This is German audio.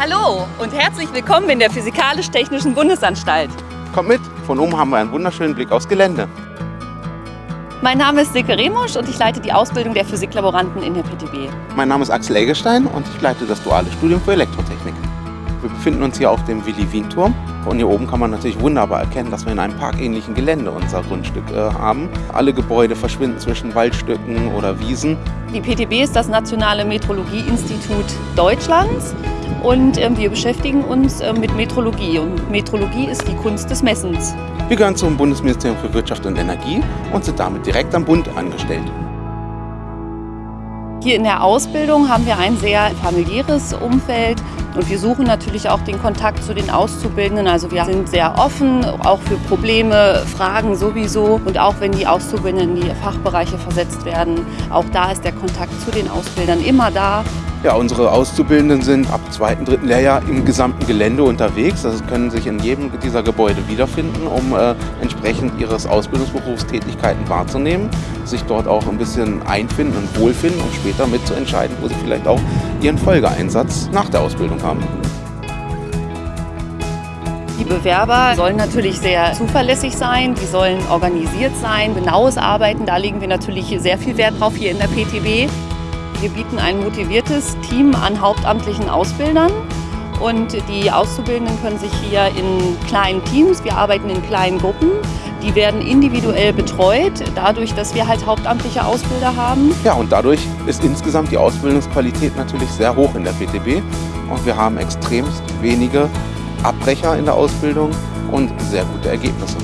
Hallo und herzlich willkommen in der Physikalisch-Technischen Bundesanstalt. Kommt mit, von oben haben wir einen wunderschönen Blick aufs Gelände. Mein Name ist Silke Remusch und ich leite die Ausbildung der Physiklaboranten in der PTB. Mein Name ist Axel Eggestein und ich leite das duale Studium für Elektrotechnik. Wir befinden uns hier auf dem Willi-Wien-Turm. Von hier oben kann man natürlich wunderbar erkennen, dass wir in einem parkähnlichen Gelände unser Grundstück äh, haben. Alle Gebäude verschwinden zwischen Waldstücken oder Wiesen. Die PTB ist das Nationale Metrologieinstitut Deutschlands und äh, wir beschäftigen uns äh, mit Metrologie. Und Metrologie ist die Kunst des Messens. Wir gehören zum Bundesministerium für Wirtschaft und Energie und sind damit direkt am Bund angestellt. Hier in der Ausbildung haben wir ein sehr familiäres Umfeld und wir suchen natürlich auch den Kontakt zu den Auszubildenden. Also wir sind sehr offen, auch für Probleme, Fragen sowieso. Und auch wenn die Auszubildenden in die Fachbereiche versetzt werden, auch da ist der Kontakt zu den Ausbildern immer da. Ja, unsere Auszubildenden sind ab zweiten, dritten Lehrjahr im gesamten Gelände unterwegs. Das können sich in jedem dieser Gebäude wiederfinden, um äh, entsprechend ihres Ausbildungsberufs Tätigkeiten wahrzunehmen, sich dort auch ein bisschen einfinden und wohlfinden, um später mitzuentscheiden, wo sie vielleicht auch ihren Folgeeinsatz nach der Ausbildung haben. Die Bewerber sollen natürlich sehr zuverlässig sein, die sollen organisiert sein, genaues Arbeiten, da legen wir natürlich sehr viel Wert drauf hier in der PTB. Wir bieten ein motiviertes Team an hauptamtlichen Ausbildern und die Auszubildenden können sich hier in kleinen Teams, wir arbeiten in kleinen Gruppen, die werden individuell betreut, dadurch, dass wir halt hauptamtliche Ausbilder haben. Ja, und dadurch ist insgesamt die Ausbildungsqualität natürlich sehr hoch in der PTB und wir haben extremst wenige Abbrecher in der Ausbildung und sehr gute Ergebnisse.